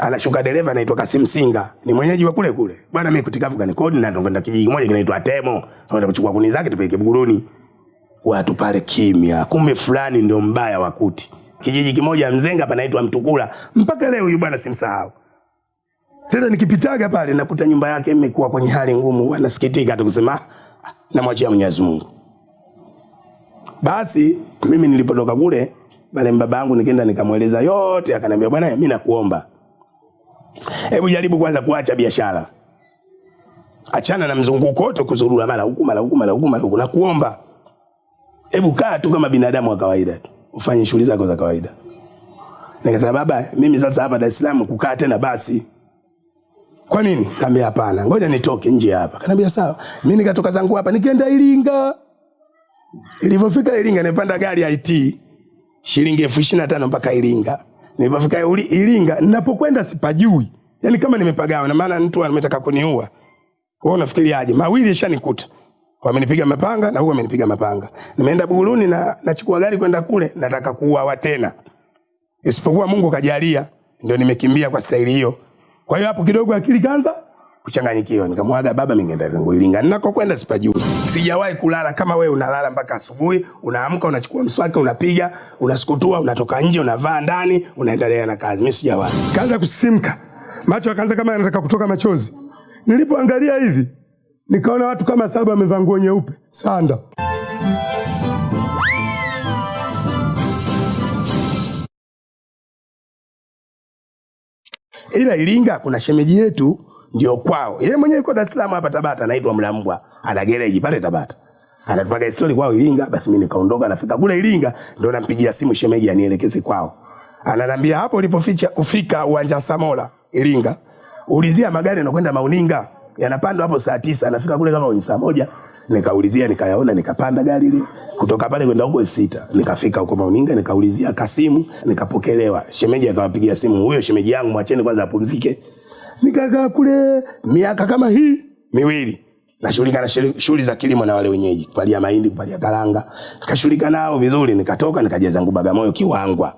anashuka dereva anaitwa Kasim Singa, ni mwenyeji wa kule kule. Bwana mimi kutikavu kani kodi na ndonga kijiji kimoja kinaitwa Temo. naenda kuchukua kuni zake tupeleke Buguruni. Watu pale kimya. Kumbe fulani ndio mbaya wa kuti. Kijiji kimoja Mzenga panaitwa Mtukula. Mpaka leo huyu bwana simsahau. Tena nikipitaga pale nakuta nyumba yake imekuwa kwenye hali ngumu, anasikitika tu kusema "Ah, namwachia Mwenyezi Mungu. Basi mimi nilipotoka kule pale baba yangu nikaenda nikamweleza yote, akaniambia bwana, mimi nakuomba hebu jaribu kwanza kuacha biashara, achana na mzunguko wote, kuzurura mara huku mara huku mara huku mara huku, nakuomba hebu kaa tu kama binadamu wa kawaida tu, ufanye shughuli zako za kawaida. Nikasema baba, mimi sasa hapa Dar es Salaam kukaa tena basi. Kwa nini? Kaambia hapana, ngoja nitoke nje hapa. Kaniambia sawa. Mimi nikatoka zangu hapa nikaenda Iringa. Nilipofika Iringa nimepanda gari ya IT shilingi elfu na mpaka Iringa. Nilipofika Iringa ninapokwenda sipajui. Yaani kama nimepagawa na maana mtu ametaka kuniua. Wewe unafikiriaje? Mawili yashanikuta. Wamenipiga mapanga na huyu amenipiga mapanga. Nimeenda Buguruni na nachukua gari kwenda kule nataka kuuawa tena. Isipokuwa Mungu kajalia ndio nimekimbia kwa staili hiyo. Kwa hiyo hapo kidogo akili kaanza kuchanganyikiwa. Nikamwaga baba, mimi ngenda zangu Iringa. Ninakokwenda sipajui. Sijawahi kulala kama wewe unalala mpaka asubuhi, unaamka unachukua mswaki unapiga, unasukutua, unatoka nje, unavaa ndani, unaendelea na kazi. Mimi sijawahi. Kaanza kusisimka. Macho akaanza kama yanataka kutoka machozi. Nilipoangalia hivi, nikaona watu kama saba wamevaa nguo nyeupe, sanda. ila Iringa kuna shemeji yetu ndio kwao. Yeye mwenyewe yuko Dar es Salaam hapa Tabata, anaitwa Mlambwa, ana gereji pale Tabata. Anatupaga histori kwao Iringa, basi mimi nikaondoka, nafika kule Iringa ndo nampigia simu shemeji anielekeze kwao. Ananiambia hapo ulipoficha ufika uwanja wa Samola Iringa, ulizia magari yanakwenda Mauninga, yanapandwa hapo saa tisa, nafika kule kama saa moja. Nikaulizia nikayaona, nikapanda gari ile kutoka pale kwenda huko elfu sita nikafika huko Mauninga, nikaulizia Kasimu, nikapokelewa. Shemeji akawapigia simu, huyo shemeji yangu mwacheni kwanza apumzike. Nikakaa kule miaka kama hii miwili nashughulika na shughuli za kilimo na wale wenyeji, kupalia mahindi, kupalia karanga. Nikashughulika nao vizuri, nikatoka nikaja zangu Bagamoyo Kiwangwa,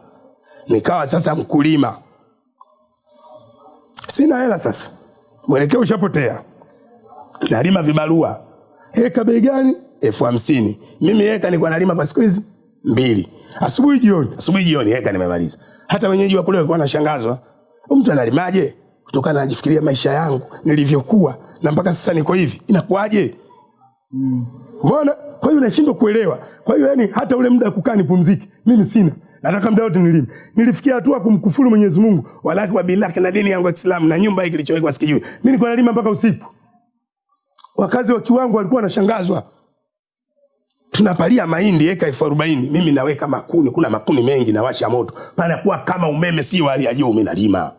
nikawa sasa mkulima. Sina hela sasa, mwelekeo ushapotea. Nalima vibarua, heka bei gani? elfu hamsini. Mimi eka nilikuwa nalima kwa siku hizi mbili, asubuhi jioni, asubuhi jioni, eka nimemaliza. Hata wenyeji wa kule walikuwa wanashangazwa, mtu analimaje? Kutokana najifikiria maisha yangu nilivyokuwa na mpaka sasa niko hivi, inakuwaje? Mbona? Kwa hiyo nashindwa kuelewa. Kwa hiyo yani hata ule muda kukaa nipumzike, mimi sina. Nataka muda wote nilime. Nilifikia hatua kumkufuru Mwenyezi Mungu, walaki wa bilaki na dini yangu ya Kiislamu na nyumba hii kilichowekwa sikijui. Mimi nilikuwa nalima mpaka usiku. Wakazi wa Kiwango walikuwa wanashangazwa. Tunapalia mahindi eka elfu arobaini mimi naweka makuni, kuna makuni mengi nawasha moto, panakuwa kama umeme, si wa hali ya juu. Mimi nalima,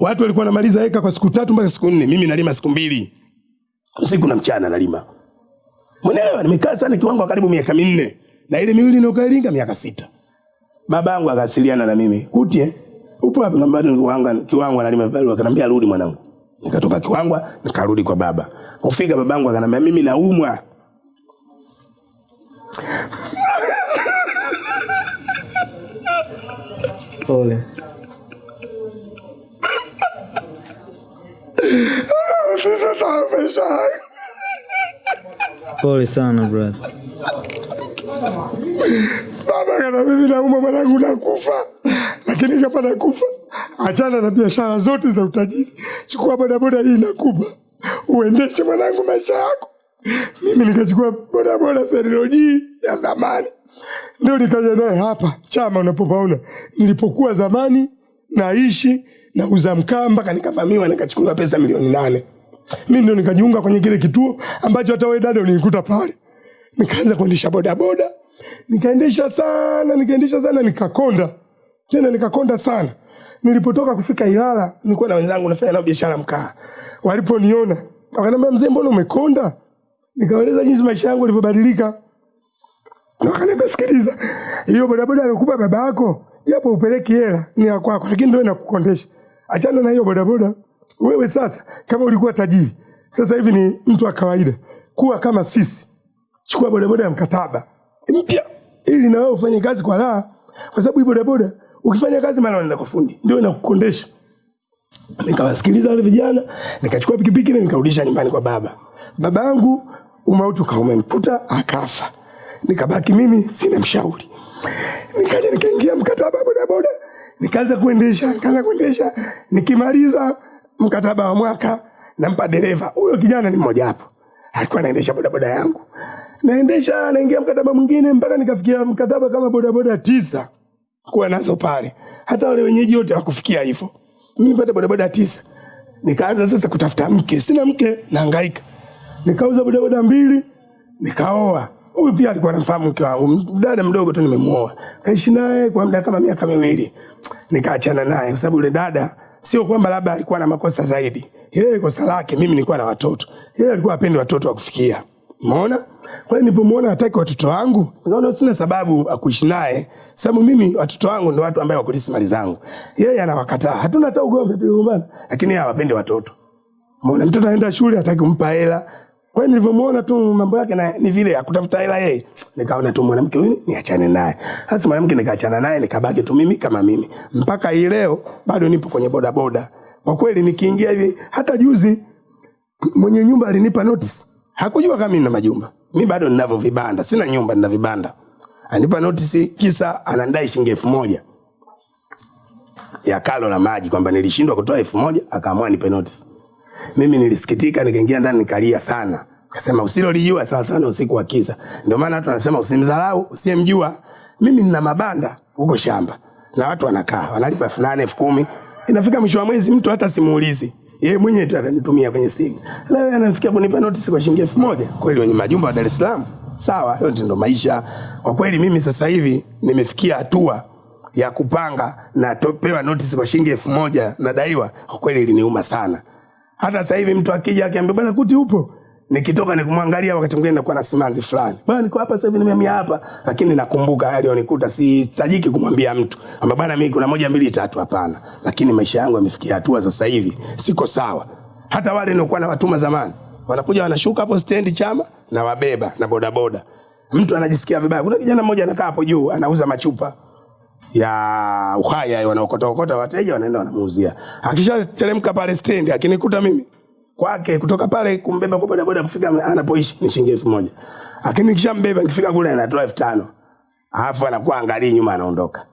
watu walikuwa wanamaliza eka kwa siku tatu mpaka siku nne, mimi nalima siku mbili, usiku na mchana nalima. Mwenelewa, nimekaa sana Kiwango karibu miaka minne na ile miwili inayokaa Iringa miaka sita. Babangu akasiliana na mimi, kuti eh, upo wapi? Nikamwambia kiwango Kiwangwa, Kiwangwa analima vibarua. Akaniambia rudi mwanangu. Nikatoka Kiwangwa nikarudi kwa baba. Kufika babangu akaniambia mimi naumwa. Pole. Sasa maisha yangu. Pole sana brother. Baba kana mimi naumwa mwanangu nakufa. Lakini kama nakufa, achana na biashara zote za utajiri. Chukua bodaboda hii nakupa. Uendeshe mwanangu maisha yako. Mimi nikachukua bodaboda Seriloji ya zamani. Ndio nikaja naye hapa chama unapopaona. Nilipokuwa zamani naishi nauza mkaa mpaka nikavamiwa nikachukuliwa pesa milioni nane. Mimi ndio nikajiunga kwenye kile kituo ambacho hata wewe dada ulinikuta pale. Nikaanza kuendesha bodaboda. Nikaendesha sana, nikaendesha sana nikakonda. Tena nikakonda sana. Nilipotoka kufika Ilala, nilikuwa na wenzangu nafanya nao biashara mkaa. Waliponiona, wakaniambia mzee, mbona umekonda? Nikaeleza jinsi maisha yangu yalivyobadilika. Wakaniambia sikiliza, hiyo bodaboda alikupa baba yako, japo upeleki hela ni ya kwako, lakini ndio inakukondesha. Achana na hiyo bodaboda. Wewe sasa kama ulikuwa tajiri, sasa hivi ni mtu wa kawaida. Kuwa kama sisi. Chukua bodaboda ya mkataba mpya ili na wewe ufanye kazi kwa raha, kwa sababu hii bodaboda ukifanya kazi mara unaenda kwa fundi, ndio inakukondesha. nikawasikiliza wale vijana, nikachukua pikipiki na nikarudisha nyumbani kwa baba. Baba yangu umauti ukawa umemkuta akafa, nikabaki mimi sina mshauri. Nikaja nikaingia mkataba bodaboda, nikaanza kuendesha, nikaanza kuendesha. Nikimaliza mkataba wa mwaka, nampa dereva. Huyo kijana ni mmoja hapo, alikuwa anaendesha bodaboda yangu, naendesha, naingia mkataba mwingine mpaka nikafikia mkataba kama bodaboda tisa kuwa nazo pale, hata wale wenyeji wote wakufikia hivyo. Mimi nipate bodaboda tisa, nikaanza sasa kutafuta mke, sina mke, nahangaika. Nikauza bodaboda mbili, nikaoa. Huyu pia alikuwa anamfahamu mke wangu, dada mdogo tu nimemuoa, kaishi naye kwa muda kama miaka miwili, nikaachana naye kwa sababu yule dada sio kwamba labda alikuwa na makosa zaidi, yeye kosa lake, mimi nilikuwa na watoto, yeye alikuwa apendi watoto wa kufikia. Umeona? Kwa hiyo nilipomuona hataki watoto wangu, nikaona sina sababu ya kuishi naye, sababu mimi watoto wangu ndio watu ambao wakulisi mali zangu. Yeye anawakataa. Hatuna hata ugomvi tuligombana, lakini yeye hawapendi watoto. Umeona mtoto anaenda shule hataki kumpa hela. Kwa hiyo nilivyomuona tu mambo yake na ni vile ya kutafuta hela yeye, nikaona tu mwanamke huyu niachane naye. Sasa mwanamke nikaachana naye nikabaki tu mimi kama mimi. Mpaka hii leo bado nipo kwenye boda boda. Kwa kweli nikiingia hivi hata juzi mwenye nyumba alinipa notice. Hakujua kama nina majumba. Mimi bado ninavyo vibanda, sina nyumba nina vibanda. Anipa notice kisa anandai shilingi elfu moja ya kalo na maji kwamba nilishindwa kutoa elfu moja akaamua nipe notice. Mimi nilisikitika nikaingia ndani nikalia sana. Kasema usilolijua sawa sana usiku wa kiza. Ndio maana watu wanasema usimdharau usiyemjua. Mimi nina mabanda huko shamba na watu wanakaa wanalipa elfu nane elfu kumi inafika mwisho wa mwezi mtu hata simuulizi yeye mwenyewe tu atanitumia kwenye simu. Leo anafikia kunipa notice kwa shilingi elfu moja. Kweli wenye majumba wa Dar es Salaam, sawa, yote ndo maisha. Kwa kweli mimi sasa hivi nimefikia hatua ya kupanga na topewa notice kwa shilingi elfu moja nadaiwa. Kwa kweli iliniuma sana. Hata sasa hivi mtu akija akiambia bwana kuti upo, nikitoka nikumwangalia wakati mwingine nakuwa na simanzi fulani. Bwana niko hapa sasa hivi nimehamia hapa, lakini nakumbuka hali yonikuta, sihitajiki kumwambia mtu kwamba bwana mimi kuna moja mbili tatu, hapana. Lakini maisha yangu yamefikia hatua sasa hivi siko sawa. Hata wale nilikuwa na watuma zamani wanakuja wanashuka hapo stendi chama na wabeba na bodaboda. Mtu anajisikia vibaya. Kuna kijana mmoja anakaa hapo juu anauza machupa ya uhaya wanaokota okota wateja wanaenda wanamuuzia. Akishateremka pale stendi akinikuta mimi kwake kutoka pale kumbeba kwa bodaboda kufika anapoishi ni shilingi elfu moja. Lakini nikishambeba nikifika kule anatoa elfu tano. Alafu anakuwa angalii nyuma anaondoka.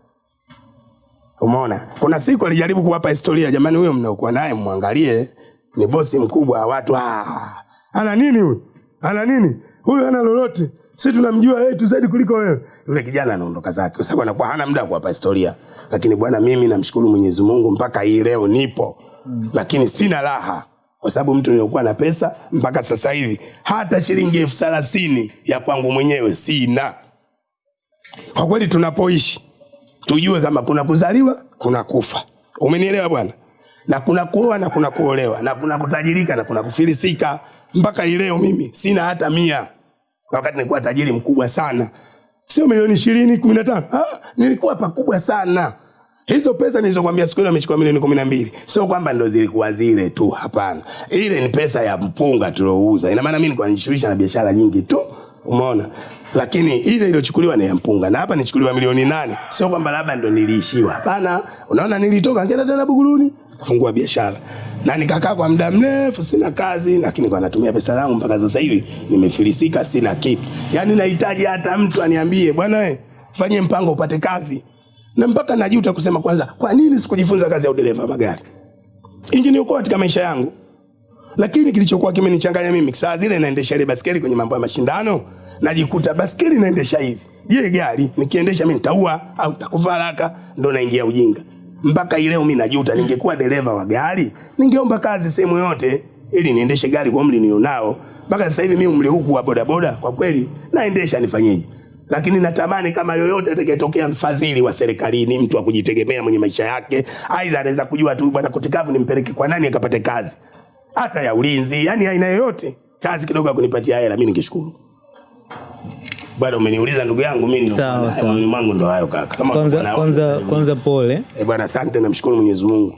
Umeona? Kuna siku alijaribu kuwapa historia, jamani, huyo mnaokuwa naye mwangalie, ni bosi mkubwa wa watu. Ah, ana nini huyu? Ana nini? Huyu ana lolote. Sisi tunamjua yeye tu zaidi kuliko wewe. Yule kijana anaondoka zake kwa sababu anakuwa hana muda wa kuwapa historia. Lakini bwana, mimi namshukuru Mwenyezi Mungu mpaka hii leo nipo. Mm. Lakini sina raha kwa sababu mtu niliokuwa na pesa mpaka sasa hivi hata shilingi elfu thelathini ya kwangu mwenyewe sina. Kwa kweli tunapoishi tujue kama kuna kuzaliwa, kuna kufa. Umenielewa bwana? Na kuna kuoa na kuna kuolewa na kuna kutajirika na kuna kufilisika. Mpaka hii leo mimi sina hata mia, wakati nilikuwa tajiri mkubwa sana, sio milioni ishirini kumi na tano ah, nilikuwa pakubwa sana. Hizo pesa nilizokwambia siku ile amechukua milioni kumi na mbili sio kwamba ndo zilikuwa zile tu, hapana. Ile ni pesa ya mpunga tulouza. Ina maana mimi nilikuwa najishughulisha na biashara nyingi tu, umeona lakini ile iliyochukuliwa ni ya mpunga, na hapa nichukuliwa milioni nane. Sio kwamba labda ndo niliishiwa, hapana. Unaona, nilitoka ngenda tena Buguruni kafungua biashara na nikakaa kwa muda mrefu, sina kazi, lakini kwa natumia pesa zangu mpaka sasa hivi nimefilisika, sina kitu. Yani nahitaji hata mtu aniambie, bwana we, fanye mpango upate kazi, na mpaka najuta kusema kwanza, kwa nini sikujifunza kazi ya udereva magari? Ingeniokoa katika maisha yangu. Lakini kilichokuwa kimenichanganya mimi, saa zile naendesha ile baskeli kwenye mambo ya mashindano, najikuta baskeli naendesha hivi. Je, gari nikiendesha mimi nitaua au nitakufa haraka? Ndo naingia ujinga. Mpaka leo mimi najuta, ningekuwa dereva wa gari, ningeomba kazi sehemu yote ili niendeshe gari kwa umri nilionao. Mpaka sasa hivi mimi umri huku wa bodaboda, kwa kweli naendesha, nifanyeje? Lakini natamani kama yoyote atakayetokea mfadhili wa serikalini, mtu wa kujitegemea mwenye maisha yake, aidha anaweza kujua tu bwana Kutikavu nimpeleke kwa nani akapate kazi, hata ya ulinzi, yani aina yoyote kazi kidogo kunipatia hela, mimi ningeshukuru. Bado umeniuliza ndugu yangu, mimi ni Sawa, sawa. mwangu ndo hayo kaka. Kama Kwanza, kwanza, kwanza pole. Eh, bwana asante, namshukuru Mwenyezi Mungu.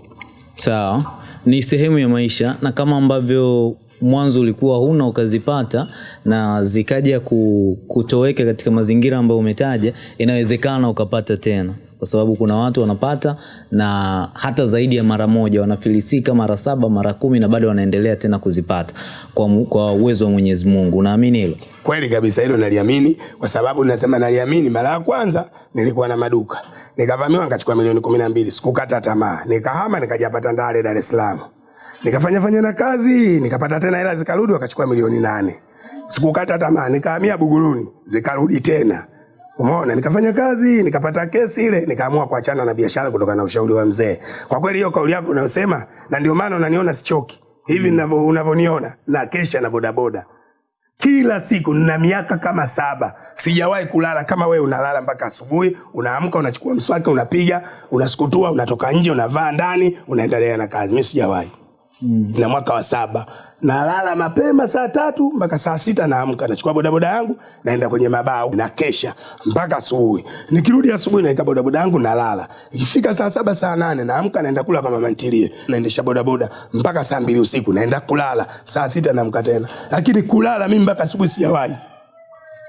Sawa, ni sehemu ya maisha, na kama ambavyo mwanzo ulikuwa huna ukazipata na zikaja kutoweka katika mazingira ambayo umetaja, inawezekana ukapata tena. kwa sababu kuna watu wanapata na hata zaidi ya mara moja wanafilisika mara saba mara kumi na bado wanaendelea tena kuzipata kwa, kwa uwezo wa mwenyezi mungu unaamini hilo Kweli kabisa hilo naliamini kwa sababu nasema naliamini. Mara ya kwanza nilikuwa na maduka, nikavamiwa nikachukua milioni kumi na mbili. Sikukata tamaa, nikahama nikajapata Ndale, Dar es Salaam, nikafanya fanya na kazi, nikapata tena hela zikarudi, wakachukua milioni nane. Sikukata tamaa, nikahamia Buguruni, zikarudi tena. Umeona, nikafanya kazi, nikapata kesi ile, nikaamua kuachana na biashara kutokana na ushauri wa mzee. Kwa kweli hiyo kauli yako unayosema, na ndio maana unaniona sichoki hivi mm, unavyoniona, na kesha na bodaboda kila siku na miaka kama saba. Sijawahi kulala. Kama wewe unalala mpaka asubuhi unaamka unachukua mswaki unapiga unasukutua unatoka nje unavaa ndani unaendelea na kazi. Mi sijawahi. Mm. na mwaka wa saba nalala mapema saa tatu mpaka saa sita naamka. Nachukua bodaboda yangu naenda kwenye mabao na kesha mpaka asubuhi. Nikirudi asubuhi naeka bodaboda yangu nalala. Ikifika saa saba saa nane naamka naenda kula kwa mama ntilie naendesha bodaboda mpaka saa mbili usiku naenda kulala. Saa sita naamka tena. Lakini kulala mimi mpaka asubuhi sijawahi.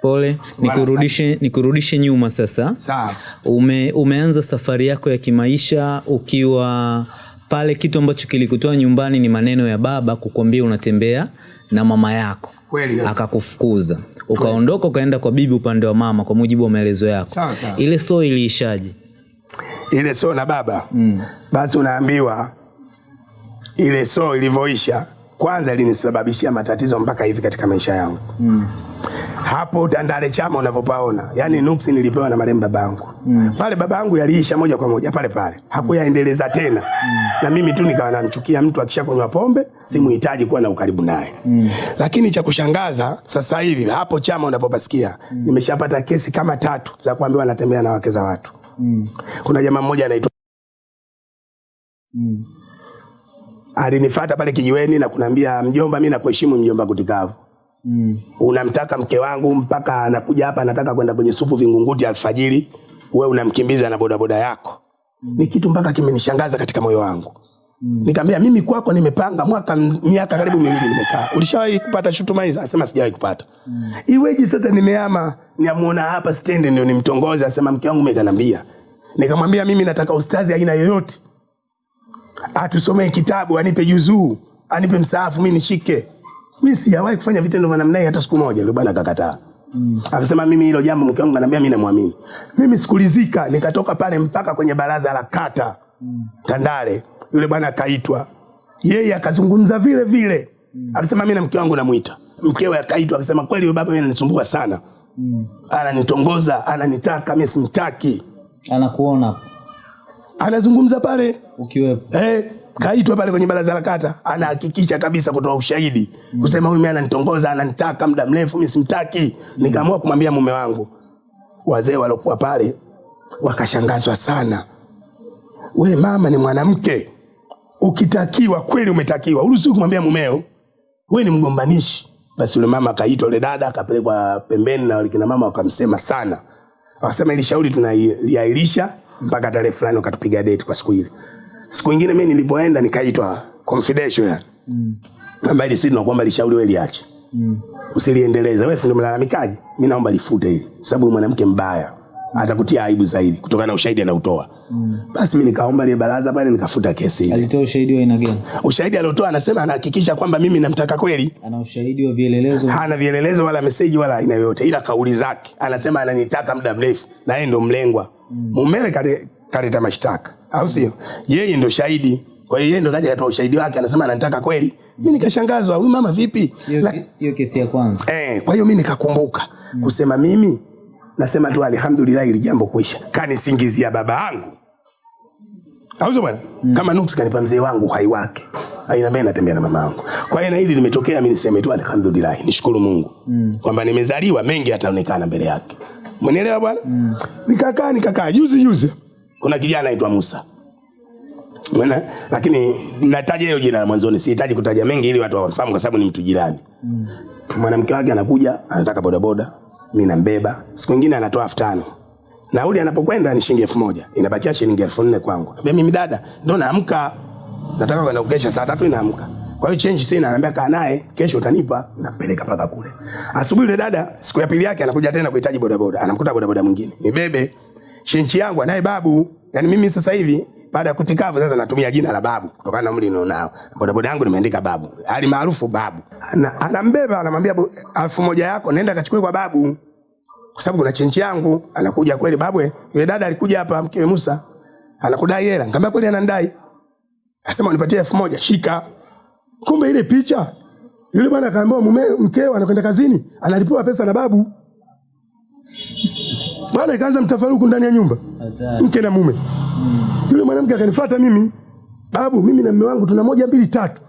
Pole. Nikurudishe, nikurudishe nyuma sasa. Sawa. Ume, umeanza safari yako ya kimaisha ukiwa pale kitu ambacho kilikutoa nyumbani ni maneno ya baba kukwambia unatembea na mama yako. Kweli akakufukuza. Ukaondoka ukaenda kwa bibi upande wa mama kwa mujibu wa maelezo yako. Sawa, sawa. ile so iliishaje? Ile so na baba. Mm. basi unaambiwa ile so ilivyoisha kwanza linisababishia matatizo mpaka hivi katika maisha yangu mm. hapo Tandale chama unavyopaona yani nuksi nilipewa na marehemu babangu mm. pale babangu yaliisha moja kwa moja pale pale hakuyaendeleza tena mm. na mimi tu nikawa namchukia mtu akishakunywa pombe simuhitaji kuwa na ukaribu naye mm. lakini cha kushangaza sasa hivi hapo chama unapopasikia mm. nimeshapata kesi kama tatu za kuambiwa natembea na wake za watu mm. kuna jamaa mmoja anaitwa alinifata pale kijiweni na kunambia mjomba, mimi nakuheshimu mjomba Kutikavu. Mm. Unamtaka mke wangu mpaka anakuja hapa anataka kwenda kwenye supu Vingunguti alfajiri, wewe unamkimbiza na bodaboda yako. Mm. Ni kitu mpaka kimenishangaza katika moyo wangu. Mm. Nikamwambia mimi kwako nimepanga mwaka miaka karibu miwili nimekaa. Ulishawahi kupata shutuma hizo? Anasema sijawahi kupata. Mm. Iweje sasa nimehama niamuona hapa stendi ndio nimtongoze asema mke wangu mekanambia. Nikamwambia mimi nataka ustazi aina yoyote atusomee kitabu, anipe juzuu, anipe msaafu, mi nishike. Mi sijawahi kufanya vitendo vya namna hii hata siku moja. Yule bwana akakataa. Mm. Akasema mimi hilo jambo mke wangu ananiambia mimi namwamini. Mimi sikulizika, nikatoka pale mpaka kwenye baraza la kata mm. Tandale. Yule bwana akaitwa. Yeye akazungumza vile vile. Mm. Akasema mimi na mke wangu namuita. Mkewe akaitwa akasema kweli yule baba mimi ananisumbua sana. Mm. Ananitongoza, ananitaka, mimi simtaki. anakuona Anazungumza pale ukiwepo Eh, kaitwa pale kwenye baraza la kata, anahakikisha kabisa kutoa ushahidi mm. kusema huyu mimi ananitongoza, ananitaka muda mrefu, mimi simtaki. Mm. Nikaamua kumwambia mume wangu. Wazee walokuwa pale wakashangazwa sana. We mama ni mwanamke, ukitakiwa kweli umetakiwa, uruhusiwi kumwambia mumeo we ni mgombanishi. Basi yule mama akaitwa, yule dada akapelekwa pembeni na wale kina mama wakamsema sana, wakasema ili shauri tunaliahirisha mpaka tarehe fulani, wakatupiga date kwa siku ile. Siku nyingine mimi nilipoenda nikaitwa confidential yani. Mm. Kamba ile sisi tunakuomba lishauri wewe liache. Mm. Usiliendeleze. Wewe si ndio mlalamikaji? Mimi naomba lifute hili. Sababu mwanamke mbaya. Atakutia aibu zaidi kutokana na ushahidi anaotoa. Mm. Basi mimi nikaomba ile baraza pale nikafuta kesi ile. alitoa ushahidi wa aina gani Ushahidi aliotoa anasema anahakikisha kwamba mimi namtaka kweli. ana ushahidi wa vielelezo Hana vielelezo wala meseji wala aina yoyote, ila kauli zake anasema ananitaka muda mrefu, na yeye ndo mlengwa. Mumewe kale- kaleta mashtaka, au sio? Yeye ndo shahidi. Kwa hiyo yeye ndo kaja katoa ushahidi wake, anasema ananitaka kweli. Mimi nikashangazwa, huyu mama vipi? hiyo kesi ya kwanza Eh, kwa hiyo mimi nikakumbuka kusema mimi nasema tu alhamdulillah, ili jambo kuisha. Kanisingizia baba yangu au sio bwana mm. kama nuksi kanipa mzee wangu uhai wake aina mimi natembea na mama yangu kwa hiyo na hili limetokea mimi niseme tu alhamdulillah nishukuru Mungu mm. kwamba nimezaliwa mengi yataonekana mbele yake Umenielewa bwana mm. nikakaa nikakaa juzi juzi kuna kijana anaitwa Musa Mwana, Lakini nataja hiyo jina mwanzoni, sihitaji kutaja mengi ili watu wafahamu kwa sababu ni mtu jirani. Mm. Mwanamke wake anakuja, anataka bodaboda, mimi nambeba. Siku nyingine anatoa elfu tano. Nauli anapokwenda ni shilingi elfu moja. Inabakia shilingi elfu nne kwangu. Naambia mimi dada, ndo naamka. Nataka kwenda kukesha saa tatu inaamka. Kwa hiyo change sina, ananiambia kaa naye, kesho utanipa, nampeleka paka kule. Asubuhi yule dada, siku ya pili yake anakuja tena kuhitaji bodaboda. Anamkuta bodaboda mwingine. Nibebe. shenchi yangu anaye babu. Yaani mimi sasa hivi baada ya kutikavu sasa natumia jina la babu kutokana na umri nilionao. Bodaboda yangu nimeandika babu. Hali maarufu babu. Ana, anambeba anamwambia "Bu- elfu moja yako nenda kachukue kwa babu. Kwa sababu kuna chenchi yangu anakuja kweli babu. Yule dada alikuja hapa mkewe Musa. Anakudai hela. Nikamwambia kweli anandai. asema unipatie elfu moja shika. Kumbe ile picha yule bwana akaambiwa mume mkeo anakwenda kazini, analipiwa pesa na babu. Bwana ikaanza mtafaruku ndani ya nyumba. Mke na mume. Yule mwanamke akanifuata mimi. Babu, mimi na mume wangu tuna moja mbili tatu.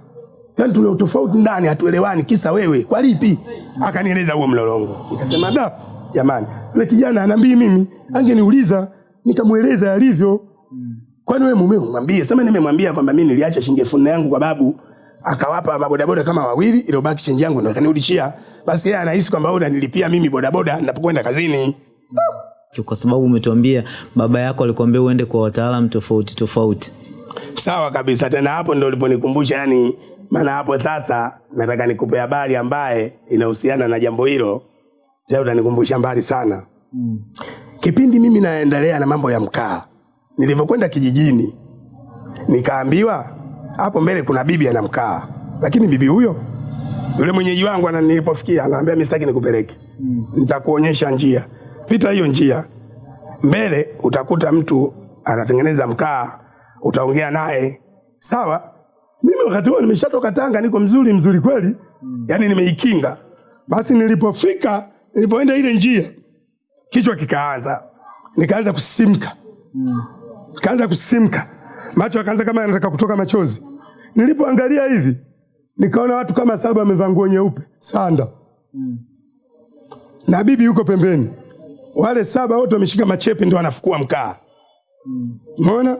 Yaani tuna utofauti ndani, hatuelewani kisa wewe. Kwa lipi? Akanieleza huo mlolongo. Nikasema da, jamani, yule kijana anambii mimi, angeniuliza nikamweleza alivyo. Kwani wewe mumeo mwambie? Sema nimemwambia kwamba mimi niliacha shilingi elfu yangu kwa babu, akawapa mabodaboda kama wawili, ile chenji yangu ndo akanirudishia. Basi yeye anahisi kwamba wewe unanilipia mimi bodaboda ninapokwenda kazini. kwa sababu umetuambia baba yako alikwambia uende kwa wataalamu tofauti tofauti Sawa kabisa, tena hapo ndo uliponikumbusha, yani maana hapo sasa nataka nikupe habari ambaye inahusiana na jambo hilo. Tena utanikumbusha mbali sana. Kipindi mimi naendelea na mambo ya mkaa, nilivyokwenda kijijini nikaambiwa hapo mbele kuna bibi anamkaa, lakini bibi huyo yule mwenyeji wangu ananipofikia anaambia mimi sitaki nikupeleke, nitakuonyesha njia, pita hiyo njia. Mbele utakuta mtu anatengeneza mkaa, utaongea naye. Sawa. Mimi wakati huo nimeshatoka Tanga, niko mzuri mzuri kweli, yani nimeikinga. Basi nilipofika, nilipoenda ile njia, kichwa kikaanza, nikaanza kusisimka, nikaanza kusisimka, macho akaanza kama yanataka kutoka machozi. Nilipoangalia hivi, nikaona watu kama saba wamevaa nguo nyeupe sanda, na bibi yuko pembeni wale saba wote wameshika machepe ndio wanafukua mkaa. Umeona?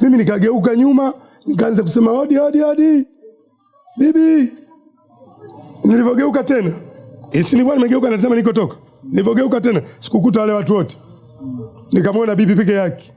Mimi nikageuka nyuma, nikaanza kusema hodi hodi hodi. Bibi. Nilivyogeuka tena, isi si nilikuwa nimegeuka nasema nikotoka. Nilivyogeuka tena, sikukuta wale watu wote. Nikamwona bibi peke yake.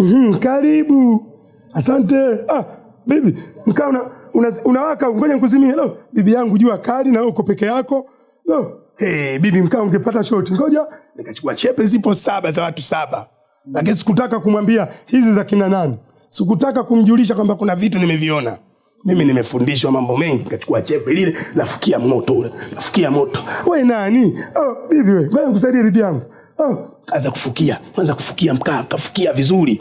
Mhm, karibu. Asante. Ah, bibi, mkaa una, una, ngoja nikuzimie. Lo, bibi yangu jua kali na uko peke yako. Lo, hey, bibi mkaa ungepata shoti. Ngoja nikachukua chepe zipo saba za watu saba. Lakini sikutaka kumwambia hizi za kina nani. Sikutaka kumjulisha kwamba kuna vitu nimeviona. Mimi nimefundishwa mambo mengi, nikachukua chepe lile, nafukia moto ule, nafukia moto. We nani? Oh, bibi we, ngoja nikusaidie bibi yangu. Oh, kaanza kufukia, kwanza kufukia mkaa, kafukia vizuri.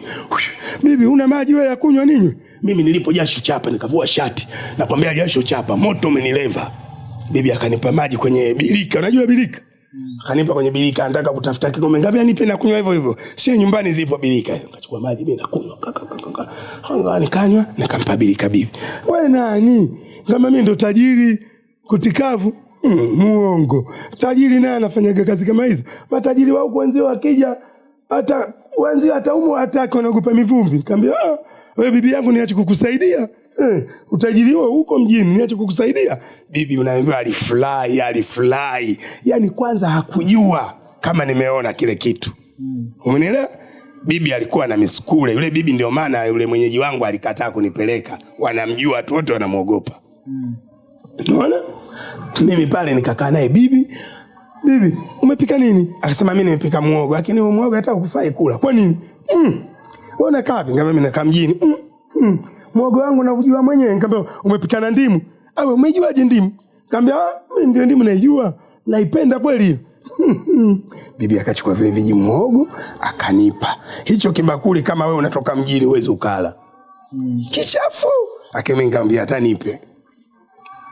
Bibi, una maji wewe ya kunywa ninyi? Mimi nilipo jasho chapa nikavua shati. Nakwambia jasho chapa, moto umenileva. Bibi akanipa maji kwenye birika, unajua birika? Akanipa kwenye birika, anataka kutafuta kikombe ngapi anipe na kunywa hivyo hivyo. Sio nyumbani zipo birika. Nikachukua maji mimi nakunywa. kaka, kaka, kaka. Nikanywa, nikampa birika bibi. Wewe nani? Kama mimi ndo tajiri kutikavu. Mm, muongo. Tajiri naye anafanyaga kazi kama hizo. Matajiri wa kwanza wakija hata wenzio hata umu hataki wanaogopa mivumbi. Nikamwambia, ah, wewe bibi yangu niache kukusaidia. Eh, utajiri huo huko mjini niache kukusaidia. Bibi unaambiwa alifurahi, alifurahi. Yaani kwanza hakujua kama nimeona kile kitu. Umenielewa? Bibi alikuwa na misukule. Yule bibi ndio maana yule mwenyeji wangu alikataa kunipeleka. Wanamjua watu wote wanamwogopa. Unaona? Mimi pale nikakaa naye bibi, bibi, umepika nini? Akasema mimi nimepika muogo, lakini huo muogo hata ukufai kula. Kwa nini? Mm. Wewe unakaa wapi? Ngambia mimi nakaa mjini. Mm. Mm. Muogo wangu naujua mwenyewe. Ngambia umepika na ndimu. Awe umejuaje ndimu? Ngambia ah, mimi ndio ndimu naijua. Naipenda kweli hiyo. Bibi akachukua vile viji muogo akanipa. Hicho kibakuli kama wewe unatoka mjini uweze ukala. Kichafu. Akimi hata nipe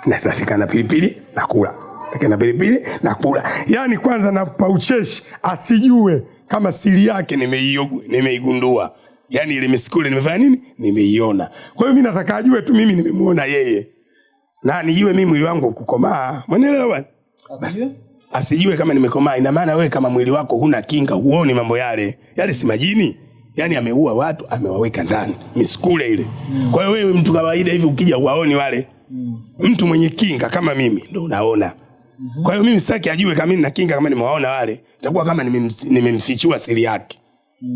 nasatika na pilipili nakula. Na pilipili nakula. Yani kwanza nampa ucheshi asijue kama siri yake nimeigundua. Yani ile misikule nimefanya nini? Nimeiona. Kwa hiyo mimi nataka ajue tu mimi nimemuona yeye. Na nijue mimi mwili wangu kukomaa mwenelewa bwana? Basi, asijue kama nimekomaa. Ina maana wewe kama mwili wako huna kinga huoni mambo yale. Yale si majini. Yani ameua watu amewaweka ndani. Misikule ile. Kwa hiyo wewe mtu kawaida hivi ukija uwaoni wale mtu mwenye kinga kama mimi ndo unaona. Kwa hiyo mimi sitaki ajue kama mimi na kinga kama nimewaona wale itakuwa kama nimemfichua siri yake.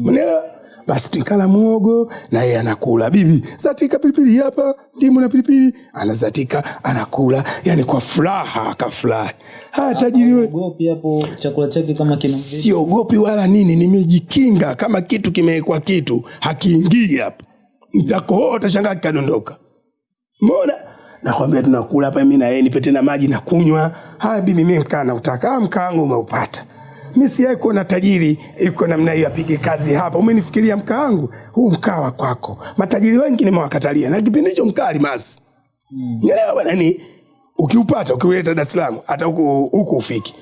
Unaelewa basi tukala muogo na yeye anakula. Bibi zatika pilipili hapa, ndimu na pilipili, anazatika anakula, yani kwa furaha akafurahi. Haya tajiri wewe hapo chakula chake kama kina siogopi wala nini, nimejikinga. Kama kitu kimewekwa kitu hakiingii hapa, nitakohoa utashangaa kikadondoka. Mbona nakwambia tunakula hapa, mimi na yeye, nipe tena maji na kunywa. Haya bibi, mimi mkaa nautaka, ah, mkaa wangu umeupata. Mimi sijawahi kuona tajiri iko namna hiyo apige kazi hapa. Umenifikiria mkaa wangu huu, mkaa wa kwako. Matajiri wengi nimewakatalia, na kipindi hicho mkaa alimasi Nielewa bwana, ni ukiupata ukiuleta Dar es Salaam hata huku huku ufiki.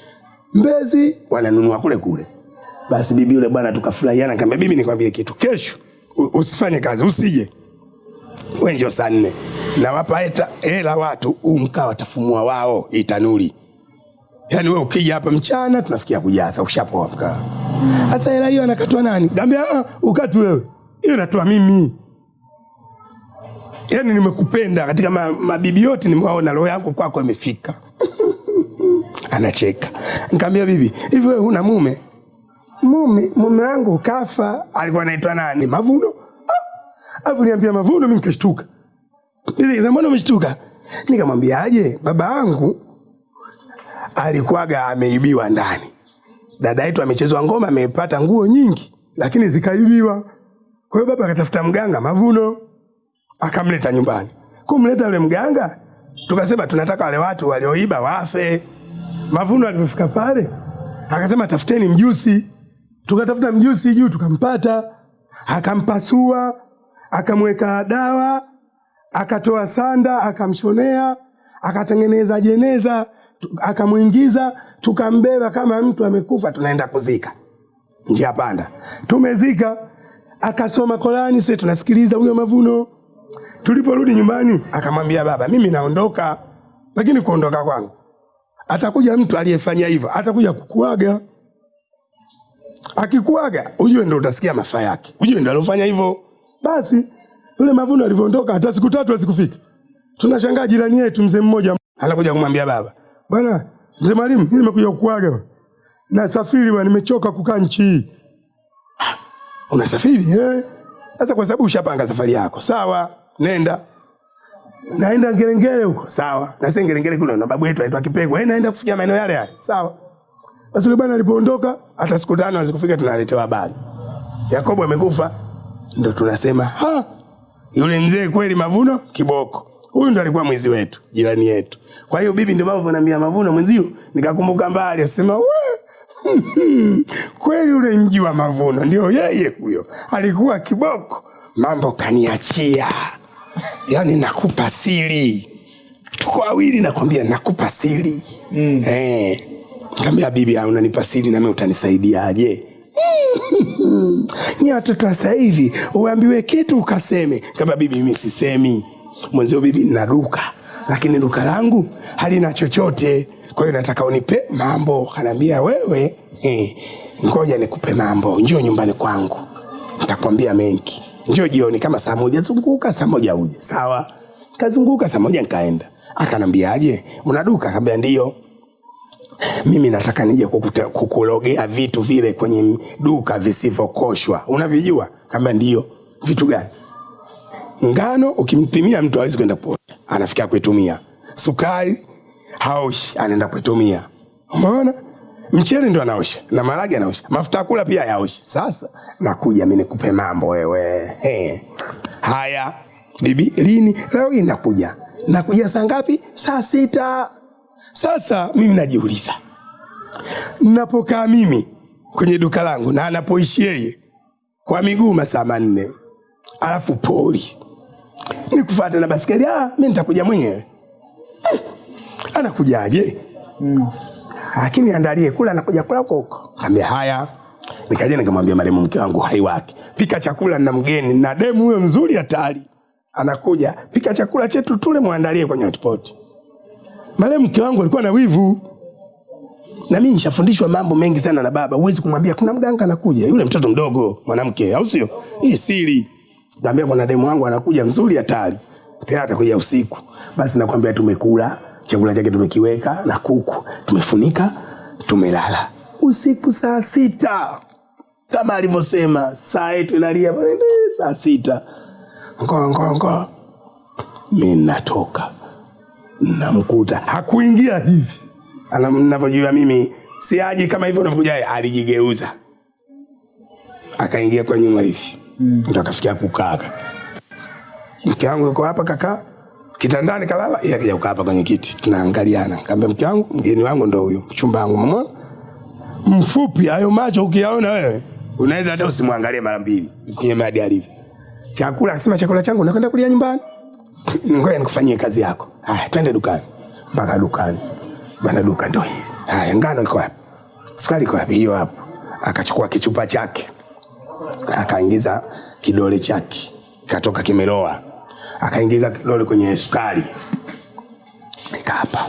Mbezi wananunua kule kule. Basi bibi yule bwana tukafurahiana, nikamwambia bibi, nikwambie kitu, kesho usifanye kazi, usije wewe, njoo saa nne nawapa hela watu, huu mkaa watafumua wao itanuli. Yaani wewe ukija hapa mchana tunafikia kujaza, ushapoa mkaa. Sasa hela hiyo anakatwa nani? Gambia ah, ukati wewe, hiyo natoa mimi yaani nimekupenda katika ma, mabibi yote nimewaona, roho yangu kwako imefika. Anacheka. Nikamwambia bibi, hivi wewe huna mume? Mume, mume wangu kafa. Alikuwa anaitwa nani? Mavuno. Ah, Alafu niambia Mavuno, mimi nikashtuka. Mbona umeshtuka? Nikamwambia aje, baba yangu alikuwaga ameibiwa ndani. Dada yetu amechezwa ngoma, amepata nguo nyingi, lakini zikaibiwa. Kwa hiyo baba akatafuta mganga Mavuno akamleta nyumbani. Kumleta yule mganga, tukasema tunataka wale watu walioiba wafe. Mavuno alivyofika pale, akasema tafuteni mjusi. Tukatafuta mjusi juu, tukampata, akampasua, akamweka dawa, akatoa sanda, akamshonea, akatengeneza jeneza, akamwingiza, tukambeba kama mtu amekufa, tunaenda kuzika njia panda. Tumezika, akasoma Korani, sisi tunasikiliza huyo Mavuno. Tuliporudi nyumbani, akamwambia baba, mimi naondoka, lakini kuondoka kwangu atakuja mtu aliyefanya hivyo, atakuja kukuaga. Akikuaga ujue ndo utasikia mafaa yake, ujue ndo alofanya hivyo. Basi yule Mavuno alivyoondoka, hata siku tatu hazikufika, tunashangaa jirani yetu mzee mmoja anakuja kumwambia baba, bwana mzee Mwalimu, mimi nimekuja kukuaga na safiri bwana, nimechoka kukaa nchi hii. Unasafiri eh? Sasa kwa sababu ushapanga safari yako, sawa, nenda. Naenda Ngerengere huko, sawa. Na sasa Ngerengere kule na babu yetu anaitwa Kipego, yeye naenda kufikia maeneo yale yale, sawa. Basi yule bwana alipoondoka, hata siku tano hazikufika, tunaletewa habari Yakobo amekufa. Ndo tunasema ha, yule mzee kweli Mavuno kiboko. Huyu ndo alikuwa mwizi wetu, jirani yetu. Kwa hiyo bibi, ndio mambo naambia Mavuno mwenzio, nikakumbuka mbali, asema we kweli ule mji wa Mavuno ndio yeye huyo, alikuwa kiboko. Mambo kaniachia, yani nakupa siri, tuko wawili, nakwambia nakupa siri mm. Eh, kaambia bibi, unanipa siri nami utanisaidiaje? Nyie watoto wa sasa hivi uambiwe kitu ukaseme. Kama bibi, mimi sisemi. Mwenzio bibi, nina duka lakini duka langu halina chochote, kwa hiyo nataka unipe mambo. Kanaambia wewe, eh, ngoja nikupe mambo, njoo nyumbani kwangu, nitakwambia mengi. Njoo jioni kama saa moja, zunguka saa moja uje. Sawa, kazunguka saa moja nkaenda Akanambiaje, una duka? Akaambia ndio mimi nataka nije kukulogea vitu vile kwenye duka visivyokoshwa. Unavijua kama ndio. Vitu gani? Ngano ukimpimia mtu hawezi kwenda kuosha anafikia kuitumia. Sukari haoshi anaenda kuitumia. Umeona? Mchele ndo anaosha na maragi anaosha. Mafuta kula pia yaoshi sasa nakuja mi nikupe mambo wewe. He. haya. Bibi lini? Leo hii nakuja. Nakuja saa ngapi? Saa sita sasa mimi najiuliza, napokaa mimi kwenye duka langu na anapoishi yeye kwa miguu masaa manne, alafu poli nikufuata na baskeli, ah, mimi nitakuja mwenyewe. Hmm, Anakujaje? Lakini andalie kula, anakuja kula huko huko. Kaambia haya, nikaja nikamwambia marehemu mke wangu hai wake, pika chakula na mgeni na demu huyo mzuri hatari, anakuja pika chakula chetu tule, mwandalie kwenye hotpot. Marehemu mke wangu alikuwa na wivu. Na mimi nishafundishwa mambo mengi sana na baba. Huwezi kumwambia kuna mganga anakuja, yule mtoto mdogo mwanamke, au sio? Hii siri. Niambia kuna demu wangu anakuja mzuri hatari. Tena atakuja usiku. Basi nakwambia tumekula, chakula chake tumekiweka na kuku, tumefunika, tumelala. Usiku saa sita. kama alivyosema saa yetu inalia pale, saa sita ngo ngo ngo Mimi natoka namkuta. Hakuingia hivi. Mnavyojua mimi siaji kama hivyo unavyokuja alijigeuza. Akaingia kwa nyuma hivi. Mm. ndo akafikia kukaa mke wangu yuko hapa kaka kitandani kalala. Yeye akija kukaa hapa kwenye kiti. Tunaangaliana. Kaambia mke wangu mgeni wangu ndo huyo mchumba wangu mama mfupi hayo macho ukiyaona wewe. Unaweza hata usimwangalie mara mbili. Usinyeme hadi alivyo. Chakula akasema chakula changu nakwenda kulia nyumbani ngoja nikufanyie kazi yako. Haya twende dukani. Mpaka dukani. Bana duka ndo hili haya ngano iko wapi? Sukari iko wapi? Hiyo hapo. Akachukua kichupa chake. Akaingiza kidole chake. Katoka kimeloa akaingiza kidole kwenye sukari. Ika hapa.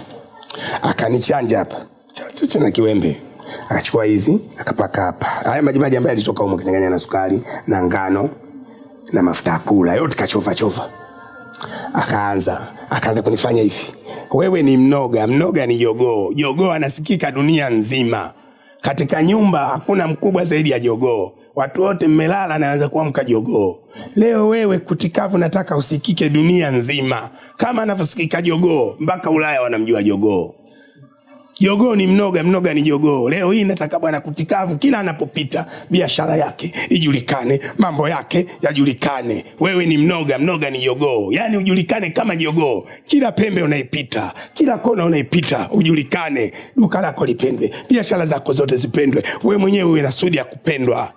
Akanichanja hapa. Cha- cha- cha na kiwembe. Akachukua hizi akapaka hapa. Haya majimaji ambayo yalitoka humo kichanganya na sukari na ngano na mafuta ya kula. Yote kachova chova akaanza. Akaanza kunifanya hivi. Wewe ni mnoga. Mnoga ni jogoo. Jogoo anasikika dunia nzima. Katika nyumba hakuna mkubwa zaidi ya jogoo. Watu wote mmelala naanza kuamka jogoo. Leo wewe kutikavu nataka usikike dunia nzima. Kama anavyosikika jogoo mpaka ulaya wanamjua jogoo Jogoo ni mnoga, mnoga ni jogoo. Leo hii nataka bwana kutikavu, kila anapopita biashara yake ijulikane, mambo yake yajulikane. Wewe ni mnoga, mnoga ni jogoo, yaani ujulikane kama jogoo. Kila pembe unaipita, kila kona unaipita, ujulikane. Duka lako lipendwe, biashara zako zote zipendwe, wewe mwenyewe uwe na sudi ya kupendwa.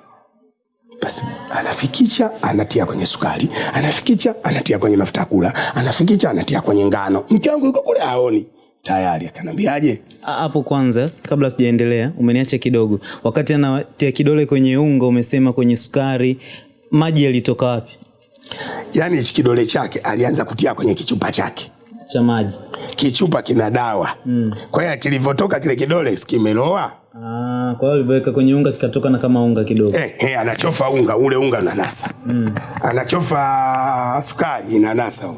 Basi anafikicha anatia kwenye sukari, anafikicha anatia kwenye mafuta kula, anafikicha anatia kwenye ngano. Mke wangu yuko kule haoni tayari, akanambiaje? Hapo kwanza kabla tujaendelea umeniacha kidogo. Wakati anatia kidole kwenye unga umesema kwenye sukari maji yalitoka wapi? Yani hichi kidole chake alianza kutia kwenye kichupa chake. Cha maji. Kichupa kina dawa. Mm. kwa hiyo kilivyotoka kile kidole kimeloa Ah, kwa hiyo alivyoweka kwenye unga kikatoka na kama unga kidogo. Eh, eh, anachofa unga ule unga unanasa. Mm. anachofa sukari inanasa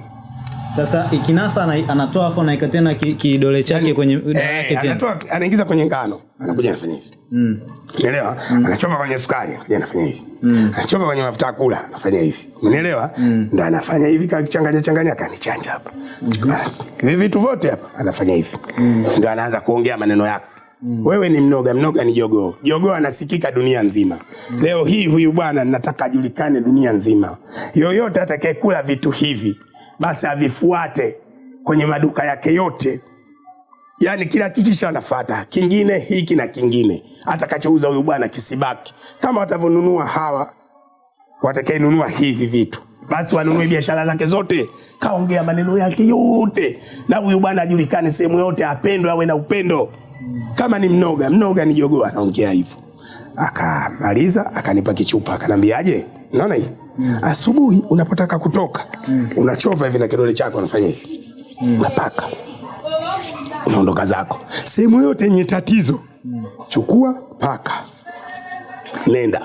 sasa ikinasa anatoa afu anaweka tena kidole ki- chake kwenye dawa yake eh, tena anatoa anaingiza kwenye ngano anakuja anafanya hivi Mm. Umeelewa? Anachova kwenye sukari, anakuja anafanya hivi. Mm. Anachova kwenye mafuta kula, anafanya hivi. Umeelewa? Ndio anafanya hivi kachanganya changanya kanichanja hapa. Mm Hivi vitu vyote hapa anafanya hivi. Mm. Ndio anaanza kuongea maneno yake. Mm. Wewe ni mnoga, mnoga ni jogoo. Jogoo anasikika dunia nzima. Mm. Leo hii huyu bwana nataka ajulikane dunia nzima. Yoyote atakayekula vitu hivi basi avifuate kwenye maduka yake yote. Yaani kila kikisha anafata kingine hiki na kingine. Atakachouza huyu bwana kisibaki. Kama watavyonunua hawa watakayenunua hivi vitu. Basi wanunue biashara zake zote. Kaongea maneno yake yote. Na huyu bwana ajulikane sehemu yote apendwe awe na upendo. Kama ni mnoga mnoga ni jogoo anaongea hivyo. Akamaliza akanipa kichupa akanambiaje naona hii asubuhi unapotaka kutoka mm. unachova hivi na kidole chako unafanya hivi. Mm. unapaka unaondoka zako. Sehemu yote yenye tatizo mm. chukua paka. Nenda.